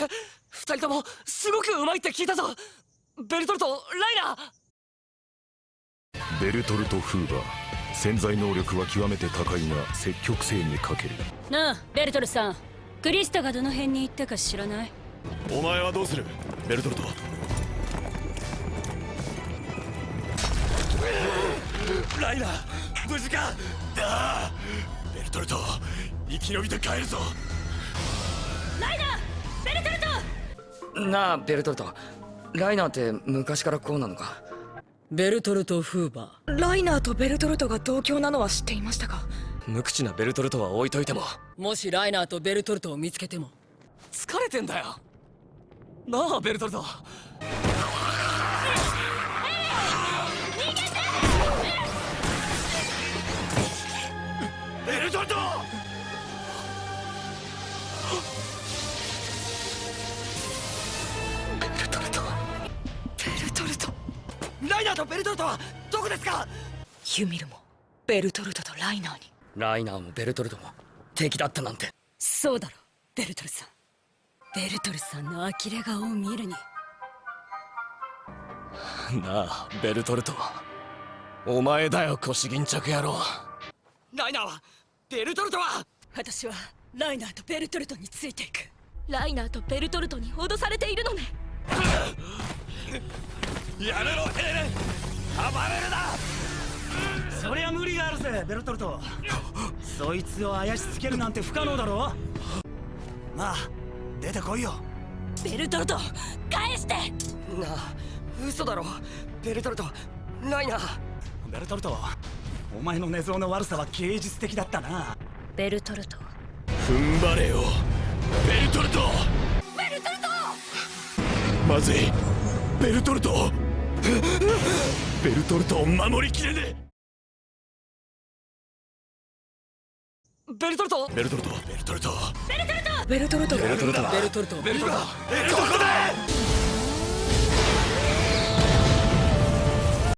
む二人ともすごくうまいって聞いたぞ。ベルトルトライナー。ベルトルト・フーバー潜在能力は極めて高いが積極性に欠ける。なあベルトルさん。クリスタがどの辺に行ったか知らない？お前はどうする？ベルトルト。ライナー無事か？だベルトルト生き延びて帰るぞなあ。ベルトルト。ライナーって昔からこうなのか？ベルトルト・フーバー。ライナーとベルトルトが同郷なのは知っていましたか？無口なベルトルトは置いといても。もしライナーとベルトルトを見つけても。疲れてんだよ。なあベルトルト。ベルトルトライナーとベルトルトはどこですか？ユミルもベルトルトとライナーに。ライナーもベルトルトも敵だったなんて。そうだろベルトルさん。ベルトルさんの呆れ顔を見るに。なあベルトルトお前だよ腰巾着野郎。ライナーはベルトルトは？私はライナーとベルトルトについていく。ライナーとベルトルトに脅されているのね。やめろれるな！そりゃ無理があるぜベルトルト。そいつを怪しつけるなんて不可能だろ。まあ出てこいよ。ベルトルト返して！なあ嘘だろ。ベルトルトライナーベルトルトお前の寝相の悪さは芸術的だったな。ベルトルト。踏ん張れよ。ベルトルト！ベルトルト！まずい。ベルトルトベルトルトを守りきれねえ。ベルトルト？ベルトルト。ベルトルト。ベルトルトベルトルト。ベルトルトベルトルト。ベルトルトベルトルトどこだ